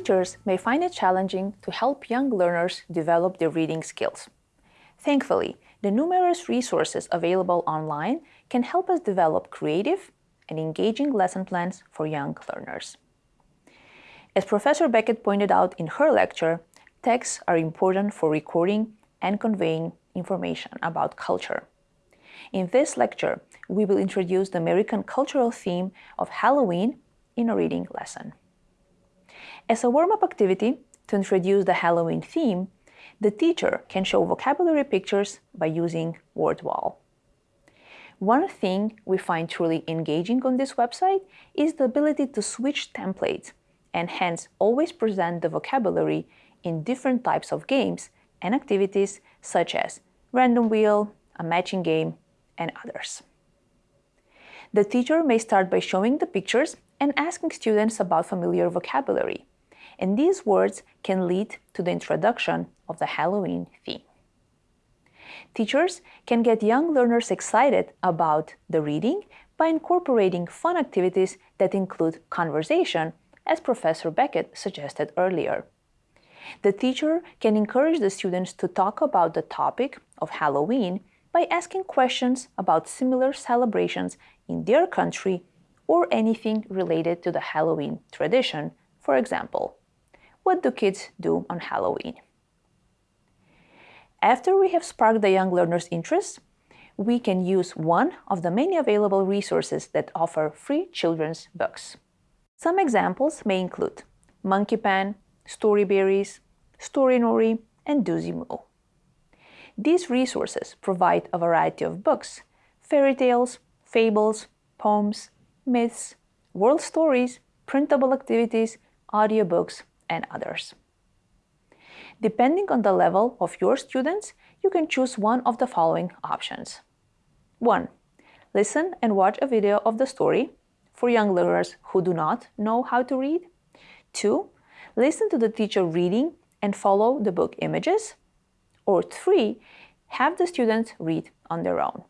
teachers may find it challenging to help young learners develop their reading skills. Thankfully, the numerous resources available online can help us develop creative and engaging lesson plans for young learners. As Professor Beckett pointed out in her lecture, texts are important for recording and conveying information about culture. In this lecture, we will introduce the American cultural theme of Halloween in a reading lesson. As a warm-up activity to introduce the Halloween theme, the teacher can show vocabulary pictures by using WordWall. One thing we find truly engaging on this website is the ability to switch templates and hence always present the vocabulary in different types of games and activities such as random wheel, a matching game, and others. The teacher may start by showing the pictures and asking students about familiar vocabulary, and these words can lead to the introduction of the Halloween theme. Teachers can get young learners excited about the reading by incorporating fun activities that include conversation, as Professor Beckett suggested earlier. The teacher can encourage the students to talk about the topic of Halloween by asking questions about similar celebrations in their country or anything related to the Halloween tradition. For example, what do kids do on Halloween? After we have sparked the young learner's interest, we can use one of the many available resources that offer free children's books. Some examples may include Monkey Pen, Storyberries, Storynory, and Doozy Moo. These resources provide a variety of books, fairy tales, fables, poems, myths, world stories, printable activities, audiobooks, and others. Depending on the level of your students, you can choose one of the following options. 1. Listen and watch a video of the story for young learners who do not know how to read. 2. Listen to the teacher reading and follow the book images. Or 3. Have the students read on their own.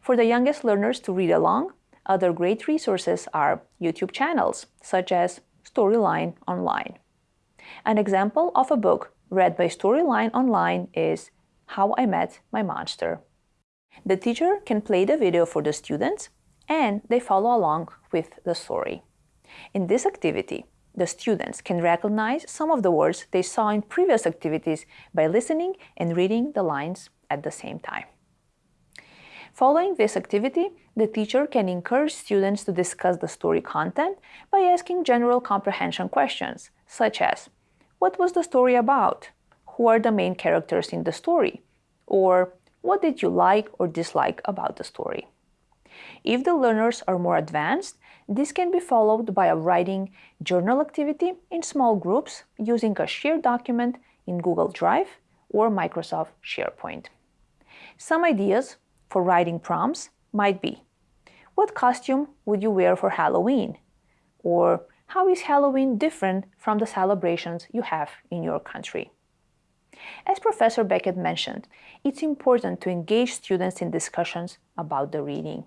For the youngest learners to read along, other great resources are YouTube channels, such as Storyline Online. An example of a book read by Storyline Online is How I Met My Monster. The teacher can play the video for the students and they follow along with the story. In this activity, the students can recognize some of the words they saw in previous activities by listening and reading the lines at the same time. Following this activity, the teacher can encourage students to discuss the story content by asking general comprehension questions, such as, what was the story about? Who are the main characters in the story? Or, what did you like or dislike about the story? If the learners are more advanced, this can be followed by a writing journal activity in small groups using a shared document in Google Drive or Microsoft SharePoint. Some ideas for writing prompts might be, what costume would you wear for Halloween? Or how is Halloween different from the celebrations you have in your country? As Professor Beckett mentioned, it's important to engage students in discussions about the reading.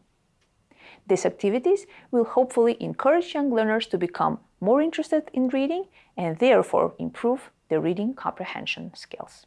These activities will hopefully encourage young learners to become more interested in reading and therefore improve their reading comprehension skills.